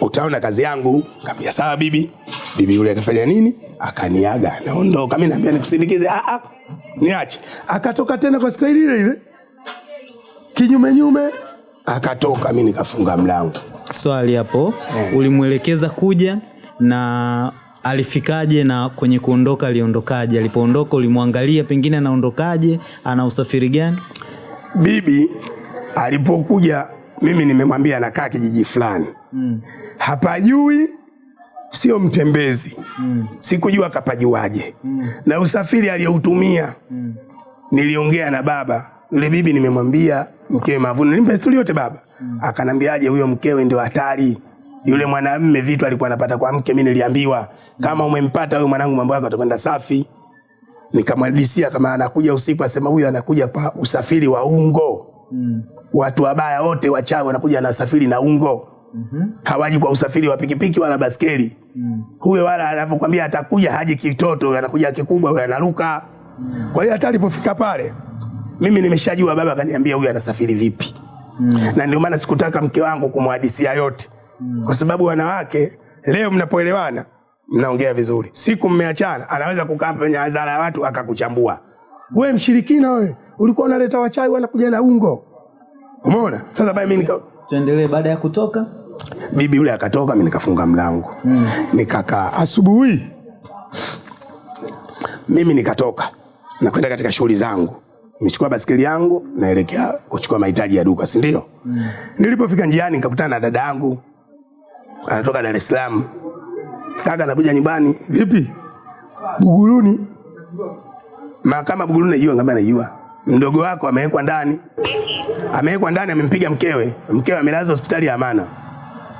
Utaona kazi yangu. Kaambia sawa bibi. Bibi yule akafanya nini? Akaniaga. Naondoka. Mi naambia nikusindikize. Ah, ah, niache. Akatoka tena kwa staili ile ile. Kinyume nyume. Akatoka. Mi nikafunga mlango swali hapo yeah. ulimwelekeza kuja na alifikaje na kwenye kuondoka aliondokaje alipoondoka ulimwangalia pengine anaondokaje ana usafiri gani bibi alipokuja mimi nimemwambia anakaa kijiji fulani mm. hapajui sio mtembezi mm. sikujua kapajuaje mm. na usafiri aliyoutumia mm. niliongea na baba yule bibi nimemwambia mkewe mavuno nimpe stori yote baba mm. akanambiaje huyo mkewe ndio hatari yule mwanamme vitu alikuwa anapata kwa mke mi niliambiwa kama umempata huyo mwanangu mambo yako atakwenda safi nikamwadisia kama anakuja usiku asema huyo anakuja kwa usafiri wa ungo mm. watu wabaya wote wachawi wanakuja na usafiri na ungo mm-hmm. hawaji kwa usafiri wa pikipiki wala baskeli mm. huyo wala anavyokwambia atakuja haji kitoto anakuja kikubwa huyo anaruka mm. kwa hiyo hata alipofika pale mimi nimeshajua baba akaniambia huyu anasafiri vipi mm. na ndio maana sikutaka mke wangu kumhadisia yote mm. kwa sababu wanawake leo mnapoelewana mnaongea vizuri siku mmeachana anaweza kukaa kwenye hadhara ya watu akakuchambua we mshirikina we ulikuwa unaleta wachai wanakuja na ungo umeona sasa bae mimi nika tuendelee baada ya kutoka bibi yule akatoka, mimi nikafunga mlango mm. nikakaa. Asubuhi mimi nikatoka nakwenda katika shughuli zangu, nimechukua basikeli yangu naelekea kuchukua mahitaji ya duka, si ndio? mm. Nilipofika njiani nikakutana na dada yangu anatoka Dar es Salaam. Kaka, anakuja nyumbani. Vipi? Buguruni. Mahakama Buguruni najua, ngamba najua. Mdogo wako amewekwa ndani, amewekwa ndani, amempiga mkewe, mkewe amelazwa hospitali ya Amana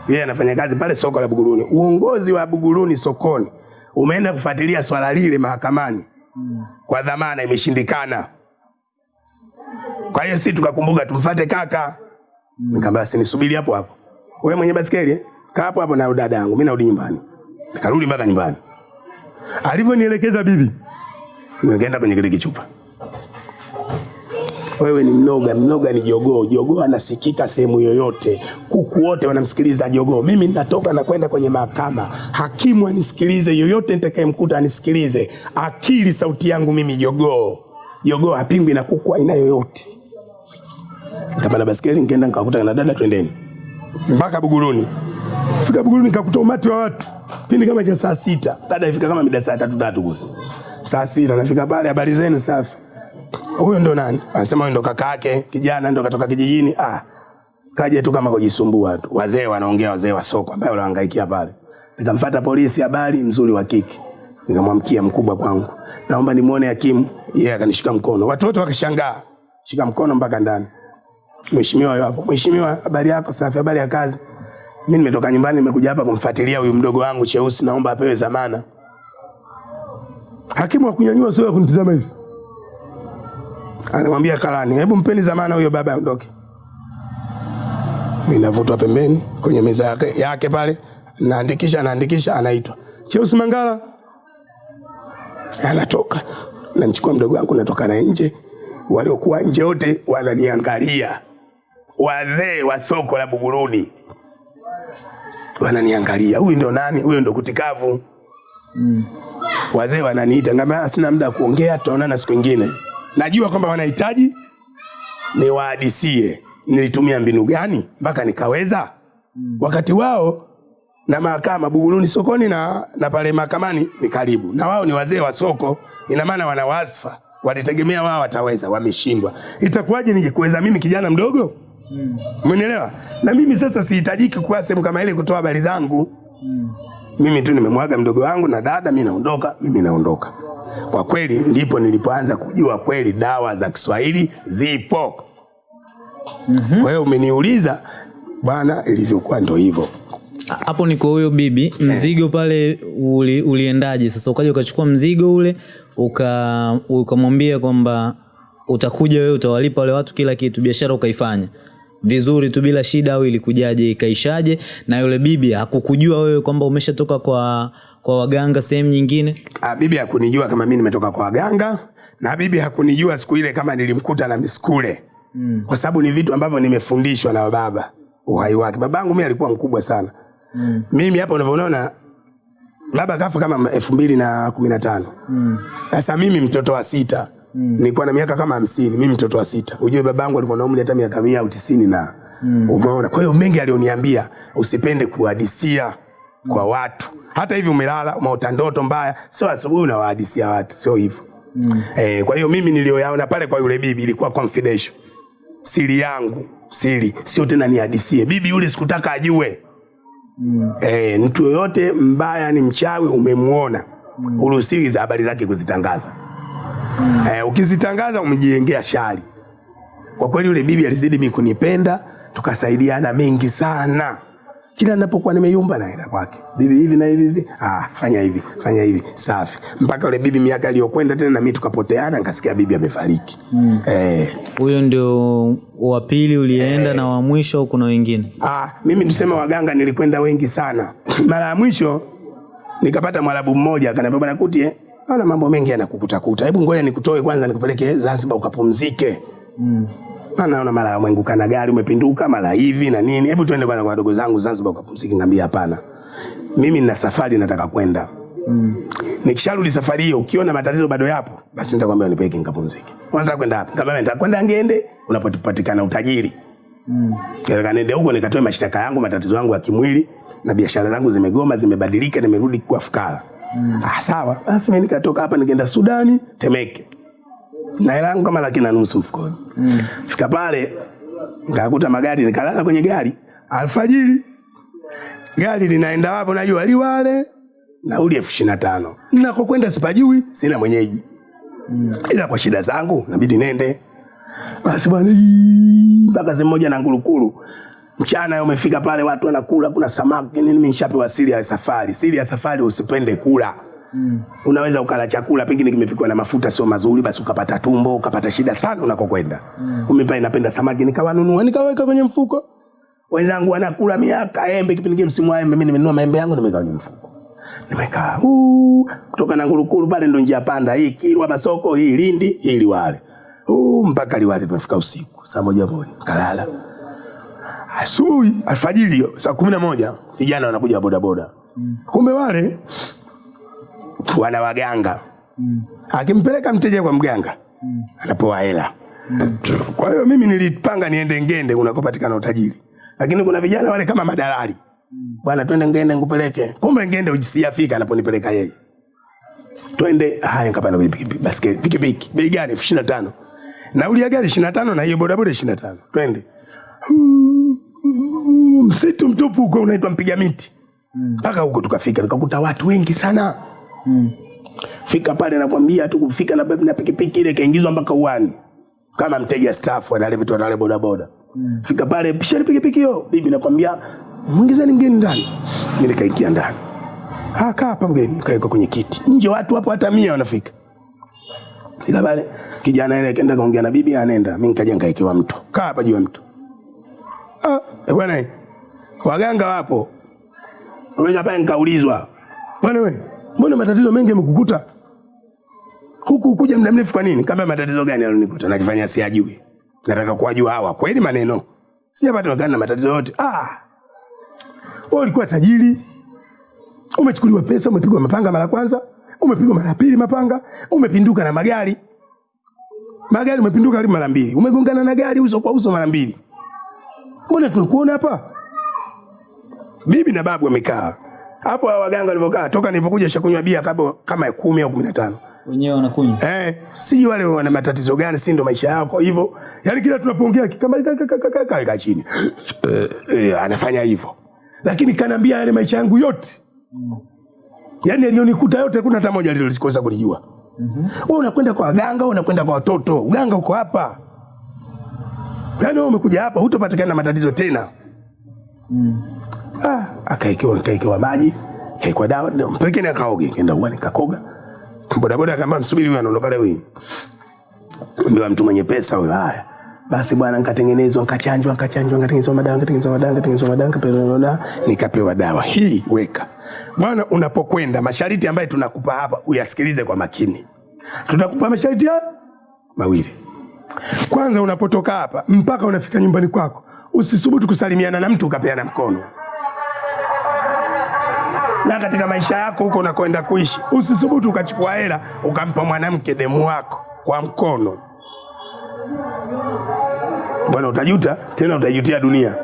yeye anafanya kazi pale soko la Buguruni. Uongozi wa Buguruni sokoni umeenda kufuatilia swala lile mahakamani kwa dhamana, imeshindikana. Kwa hiyo sisi tukakumbuka tumfuate kaka. Nikamwambia basi nisubiri hapo hapo. Wewe mwenye basikeli eh? kaa hapo hapo na dada yangu, mimi narudi nyumbani. Nikarudi mpaka nyumbani. Alivyonielekeza bibi, nikaenda kwenye kile kichupa. Wewe ni mnoga, mnoga ni jogoo. Jogoo anasikika sehemu yoyote, kuku wote wanamsikiliza jogoo. Mimi natoka na kwenda kwenye mahakama, hakimu anisikilize, yoyote nitakayemkuta anisikilize. Akili sauti yangu mimi, jogoo. Jogoo hapingwi na kuku aina yoyote. Nikapanda basikeli, nikaenda nikakuta na dada, twendeni mpaka Buguruni. Fika Buguruni nikakuta umati wa watu, pindi kama cha saa sita. Dada ifika kama mida saa tatu tatu kule, saa sita nafika pale, habari zenu? Safi huyo ndo nani? Anasema huyo ndo kaka yake, kijana ndo katoka kijijini. Ah, kaja tu kama kujisumbua tu. Wazee wanaongea, wazee wa soko ambao wanahangaikia pale. Nikamfuata polisi, habari mzuri wa kike. Nikamwamkia mkubwa kwangu, naomba nimuone hakimu. Yeye akanishika mkono, watu wote wakashangaa, shika mkono mpaka ndani. Mheshimiwa yupo. Mheshimiwa, habari yako? Safi. Habari ya kazi? Mimi nimetoka nyumbani, nimekuja hapa kumfuatilia huyu mdogo wangu Cheusi, naomba apewe dhamana. Hakimu akunyanyua sio kunitazama hivi anamwambia karani, hebu mpeni zamana huyo baba aondoke. Mimi navutwa pembeni kwenye meza yake, yake pale, naandikisha naandikisha, anaitwa Cheusi Mangala, anatoka. Namchukua mdogo wangu, natoka na nje, waliokuwa nje wote wananiangalia, wazee wa soko la Buguruni wananiangalia, huyu ndo nani? Huyu ndo kutikavu. Mm. Wazee wananiita, ngamba sina muda wa kuongea, tutaonana siku nyingine najua kwamba wanahitaji niwahadisie nilitumia mbinu gani mpaka nikaweza mm. wakati wao na mahakama Buguruni sokoni na, na pale mahakamani ni karibu na wao ni wazee wa soko, ina maana wana wasfa, walitegemea wao wataweza, wameshindwa. Itakuwaje nijikuweza mimi kijana mdogo? Umenielewa? Na mimi sasa sihitajiki kuwa sehemu kama ile kutoa habari zangu. Mimi tu nimemwaga mdogo wangu na dada, mimi naondoka, mimi naondoka. Kwa kweli ndipo nilipoanza kujua kweli dawa za Kiswahili zipo. Kwa hiyo umeniuliza bwana, ilivyokuwa ndo hivyo. hapo ni kwa huyo bibi mzigo pale uli, uliendaje sasa ukaja ukachukua mzigo ule uka ukamwambia kwamba utakuja wewe utawalipa wale watu kila kitu biashara ukaifanya vizuri tu bila shida au ilikujaje ikaishaje? Na yule bibi hakukujua wewe kwamba umeshatoka kwa kwa waganga sehemu nyingine? Ah, bibi hakunijua kama mimi nimetoka kwa waganga na bibi hakunijua siku ile kama nilimkuta na miskule. Mm. kwa sababu ni vitu ambavyo nimefundishwa na baba uhai wake. Babangu mimi alikuwa mkubwa sana. Mm. mimi hapa unavyoona baba kafa kama elfu mbili na kumi na tano. Sasa mimi mtoto wa sita mm. nilikuwa na miaka kama hamsini mimi mtoto wa sita ujue babangu alikuwa na umri hata miaka mia au tisini na mm. umeona kwa hiyo mengi alioniambia usipende kuhadisia kwa watu hata hivi umelala umeota ndoto mbaya sio asubuhi unawahadisia watu sio hivyo mm. eh, kwa hiyo mimi niliyoyaona pale kwa yule bibi ilikuwa confidential siri yangu siri sio tena nihadisie bibi yule sikutaka ajue mm. eh, mtu yoyote mbaya ni mchawi umemuona mm. uruhusiwi za habari zake kuzitangaza mm. eh, ukizitangaza umejijengea shari. Kwa kweli yule bibi alizidi mimi kunipenda tukasaidiana mengi sana. Kila ninapokuwa nimeyumba naenda kwake. Bibi hivi na hivi hivi. Ah fanya hivi fanya hivi. Safi. Mpaka yule bibi miaka iliyokwenda tena na mimi tukapoteana nikasikia bibi amefariki. Mm. eh, huyo ndio wa pili ulienda eh. na wa mwisho au kuna wengine? Ah, mimi tuseme waganga nilikwenda wengi sana. Mara ya mwisho nikapata mwarabu mmoja akaniambia bwana Kuti, eh, naona mambo mengi yanakukutakuta. Hebu ngoja nikutoe kwanza nikupeleke Zanzibar ukapumzike. Mm. Maana naona mara mwenguka na gari umepinduka mara hivi na nini. Hebu tuende kwanza kwa wadogo zangu Zanzibar ukapumzike. Ngambia hapana. Mimi nina safari nataka kwenda. Mm. Nikisharudi safari hiyo ukiona matatizo bado yapo, basi nitakwambia nipeke nikapumzike. Unataka kwenda wapi? Ngambia nataka kwenda Ngende unapopatikana utajiri Mm. Nataka niende huko nikatoe mashtaka yangu, matatizo yangu ya kimwili na biashara zangu zimegoma, zimebadilika, nimerudi kwa fukara. Mm. Ah, sawa. Basi mimi nikatoka hapa nikaenda Sudani, Temeke. Na hela yangu kama laki na nusu mfukoni. Mm. Fika pale nikakuta magari, nikalala kwenye gari alfajiri. Gari linaenda wapi? Najua Liwale, nauli elfu ishirini na tano. Ninakokwenda sipajui, sina mwenyeji. Mm. Ila kwa shida zangu nabidi nende. Basi bwana mpaka sehemu moja na ngurukuru. Mchana umefika pale watu wanakula, kuna samaki nini, mimi nishapewa siri ya safari. Siri ya safari usipende kula. Mm. Unaweza ukala chakula pengine kimepikwa na mafuta sio mazuri, basi ukapata tumbo, ukapata shida sana unakokwenda. Mm. Umepa inapenda samaki, nikawanunua, nikaweka kwenye mfuko. Wenzangu wanakula miaka embe, kipindi kile msimu wa embe, mimi nimenunua maembe yangu nimeweka kwenye mfuko. Nimeka uu, kutoka na ngurukuru pale ndo njia panda, hii Kilwa Masoko, hii Lindi, hii Liwale. Uh, mpaka Liwale tumefika usiku saa moja moja, kalala. Asubuhi alfajiri saa kumi na moja vijana wanakuja wa bodaboda. Mm. Kumbe wale wana waganga. Mm. Akimpeleka mteja kwa mganga mm. anapewa hela. Mm. Kwa hiyo mimi nilipanga niende Ngende unakopatikana utajiri, lakini kuna vijana wale kama madalali bwana, twende Ngende ngupeleke Kumbe Ngende ujisiafika anaponipeleka yeye. Twende haya, nkapanda kwenye pikipiki, pikipiki. Bei gani? elfu ishirini na tano. Nauli ya gari ishirini na tano na hiyo bodaboda ishirini na tano. Twende. Msitu mtupu huko unaitwa mpiga miti. Mpaka mm. huko tukafika, tukakuta watu wengi sana. mm. Fika pale nakwambia tu kufika na na pikipiki ile kaingizwa mpaka uani. Kama mteja staff wale vitu wale boda boda. Fika pale pishani pikipiki hiyo. Bibi nakwambia muingizeni mgeni ndani. Mimi nikaikia ndani. ha kaa hapa mgeni, kaeka kwenye kiti. Nje watu hapo hata mia wanafika. Ila pale kijana ile kaenda kaongea na bibi anaenda. Mimi nikaja nikaekewa mtu Kaa hapa juu ya mtu Ah, eh bwana eh. Waganga wapo. Mmoja pale nikaulizwa. Bwana wewe, mbona matatizo mengi yamekukuta? Huku kuja muda mrefu kwa nini? Kama matatizo gani yalonikuta? Nakifanya siyajui. Nataka kuwajua hawa kweli maneno. Sijapata na matatizo yote. Ah. Wewe ulikuwa tajiri. Umechukuliwa pesa, umepigwa mapanga mara kwanza, umepigwa mara pili mapanga, umepinduka na magari. Magari umepinduka karibu mara mbili. Umegongana na gari uso kwa uso mara mbili. Mbona tunakuona hapa? Bibi na babu wamekaa. Hapo hao waganga walivyokaa toka nilipokuja shakunywa bia kama kama 10 au 15. Wenyewe wanakunywa. Eh, si wale wana matatizo gani, si ndo maisha yako hivyo. yani kila tunapoongea kama kaka chini. Eh, eh, anafanya hivyo. Lakini kanaambia yale maisha yangu yote. Yaani alionikuta yote kuna hata moja alilikosa kunijua. Mhm. Wewe unakwenda kwa waganga, unakwenda kwa watoto. Uganga uko hapa. Yaani wewe umekuja hapa hutopatikana na matatizo tena. Ah, akaekewa akaekewa maji, akaekewa dawa, pekine akaoge. Kenda uani kakoga Bodaboda akaambia msubiri huyu anaondoka leo hii. Ndio mtu mwenye pesa huyo. Haya. Basi bwana nikatengenezwa, nikachanjwa, nikachanjwa, nikatengenezwa madawa, nikatengenezwa madawa, nikatengenezwa madawa, nikapewa nikapewa dawa. Hii weka. Bwana unapokwenda masharti ambayo tunakupa hapa uyasikilize kwa makini. Tutakupa masharti haya mawili. Kwanza unapotoka hapa mpaka unafika nyumbani kwako, usisubutu kusalimiana na mtu ukapeana mkono. Na katika maisha yako huko unakwenda kuishi, usisubutu ukachukua hela ukampa mwanamke demu wako kwa mkono. Bwana, utajuta tena, utajutia dunia.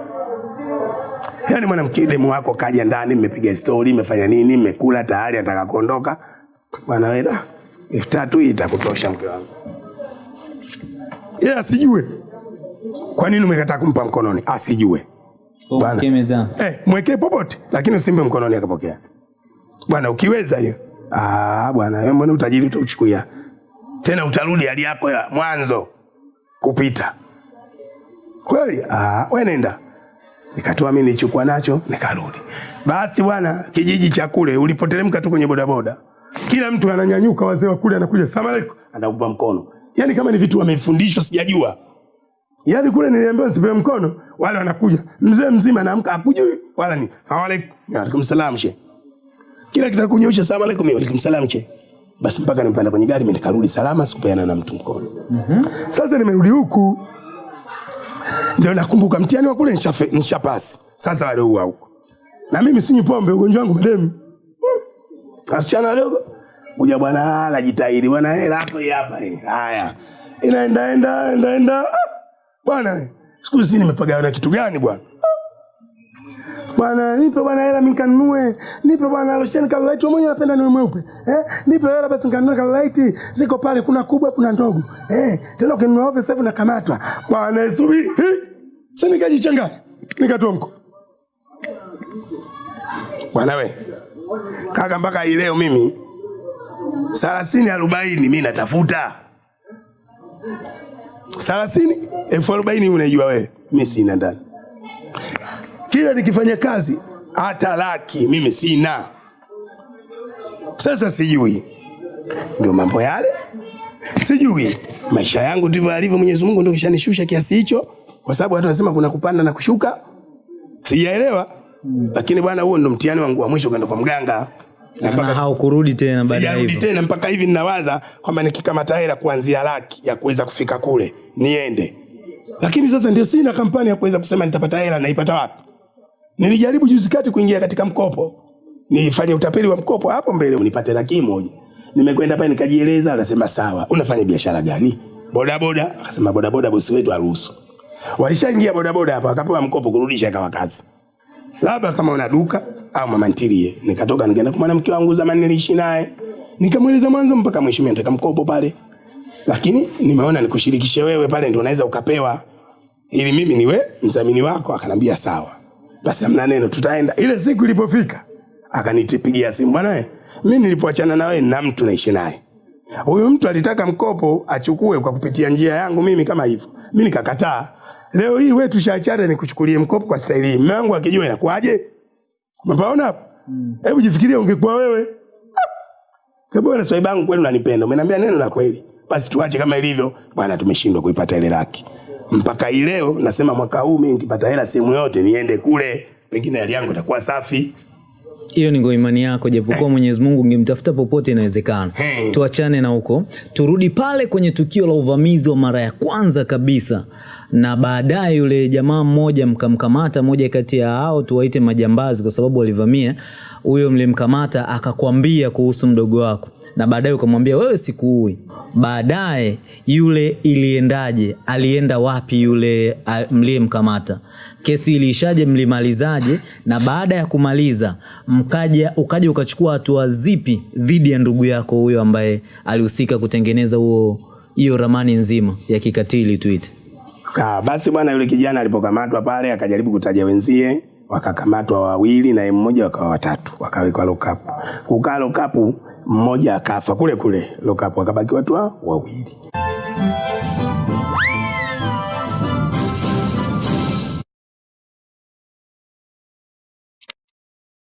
Yaani mwanamke demu wako kaja ndani, mmepiga stori, mmefanya nini, mmekula tayari, anataka kuondoka. Bwana wewe, elfu tatu hii itakutosha mke wangu. Yeye asijue kwa nini umekataa kumpa mkononi, asijue Bwana. Eh, mwekee popote lakini usimpe mkononi akapokea. Bwana ukiweza hiyo. Ah, bwana mbona utajiri utauchukulia. Tena utarudi hali yako ya mwanzo kupita. Kweli? Ah, wewe nenda. Nikatoa mimi nilichukua nacho nikarudi. Basi bwana, kijiji cha kule ulipoteremka tu kwenye bodaboda. Kila mtu ananyanyuka, wazee wa kule anakuja, "Salamu alaykum." Anakupa mkono. Yaani kama ni vitu wamefundishwa sijajua. Yaani kule niliambiwa nisipewe mkono, wale wanakuja. Mzee mzima anaamka akujui wala ni. Salamu alaykum. wa alaikum salam she. Kila kitakunyosha salamu alaikum, wa alaikum salam che Basi mpaka nimpanda kwenye gari mimi nikarudi salama sikupeana na mtu mkono. Mhm. Sasa nimerudi huku. Ndio nakumbuka mtihani wa kule nishapasi. Sasa wale huwa huko. Na mimi sinywi pombe ugonjwa wangu mademu. Hmm. Asichana wadogo. Kuja bwana najitahidi bwana hela hapo hapa hii. Haya. Inaenda enda enda enda. Ah! Bwana siku hizi nimepagawa na kitu gani bwana bwana nipe bwana hela mimi nikanunue nipe bwana losheni ka light. Mmoja napenda niwe mweupe eh nipe hela basi nikanunue light. ziko pale kuna kubwa kuna ndogo eh tena ukinunua ovyo sasa unakamatwa. nakamatwa bwana eh sasa nikajichanganya nikatoa mko bwana we kaka mpaka leo mimi thelathini arobaini mimi natafuta thelathini elfu arobaini unajua wewe mi sina ndani kila nikifanya kazi hata laki mimi sina. Sasa sijui. Ndio mambo yale. Sijui. Maisha yangu ndivyo alivyo mwenyezi mungu ndio kishanishusha kiasi hicho kwa sababu watu wanasema kuna kupanda na kushuka. Sijaelewa. Lakini bwana huo ndo mtihani wangu wa mwisho kwenda kwa mganga. Na mpaka haukurudi tena baada ya sijarudi hivyo. tena mpaka hivi ninawaza kwamba nikikamata hela kuanzia laki ya kuweza kufika kule niende. Lakini sasa ndio sina kampani ya kuweza kusema nitapata hela naipata wapi nilijaribu juzi kati kuingia katika mkopo. Nifanye utapeli wa mkopo hapo mbele unipate laki moja. Nimekwenda pale nikajieleza akasema sawa unafanya biashara gani? Bodaboda. Akasema bodaboda bosi wetu aruhusu walishaingia bodaboda hapa wakapewa mkopo kurudisha ikawa kazi. Labda kama una duka au mama ntilie. Nikatoka nikaenda kwa mwanamke wangu zamani niliishi naye, nikamweleza mwanzo mpaka mwisho, nataka mkopo pale, lakini nimeona nikushirikishe wewe pale, ndio unaweza ukapewa, ili mimi niwe mdhamini wako. Akanambia sawa, basi hamna neno, tutaenda. Ile siku ilipofika, akanitipigia simu, bwana, mi mimi nilipoachana na wewe na mtu naishi naye huyu mtu alitaka mkopo achukue kwa kupitia njia yangu mimi kama hivyo, mimi nikakataa. Leo hii wewe tushaachana, nikuchukulie mkopo kwa staili hii, mume wangu akijua inakuwaje? Umepaona hapo? Hebu jifikirie, ungekuwa wewe Ah! bwana, swaiba kweli unanipenda, umeniambia neno la kweli, basi tuache kama ilivyo. Bwana, tumeshindwa kuipata ile laki mpaka hii leo. Nasema mwaka huu mimi nikipata hela sehemu yote niende kule, pengine hali yangu itakuwa safi. hiyo ni kwa imani yako japokuwa mwenyezi mungu ungemtafuta popote inawezekana Hey. tuachane na huko turudi pale kwenye tukio la uvamizi wa mara ya kwanza kabisa na baadaye yule jamaa mmoja mkamkamata moja kati ya hao tuwaite majambazi kwa sababu walivamia huyo mlimkamata akakwambia kuhusu mdogo wako na baadaye ukamwambia wewe sikuui. Baadaye yule iliendaje? Alienda wapi yule mliyemkamata? Kesi iliishaje? Mlimalizaje? Na baada ya kumaliza mkaja ukaja ukachukua hatua zipi dhidi ya ndugu yako huyo ambaye alihusika kutengeneza huo hiyo ramani nzima ya kikatili tuite? Ka, basi bwana yule kijana alipokamatwa pale akajaribu kutaja wenzie, wakakamatwa wawili na mmoja wakawa watatu, wakawekwa lokapu. Kukaa lokapu, mmoja akafa kule kule Lokapo, wakabaki watu wawili.